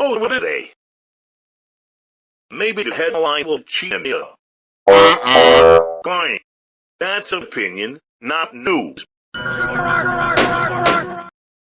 Oh, what are they? Maybe the headline will cheat me. Fine. Uh-uh. That's opinion, not news.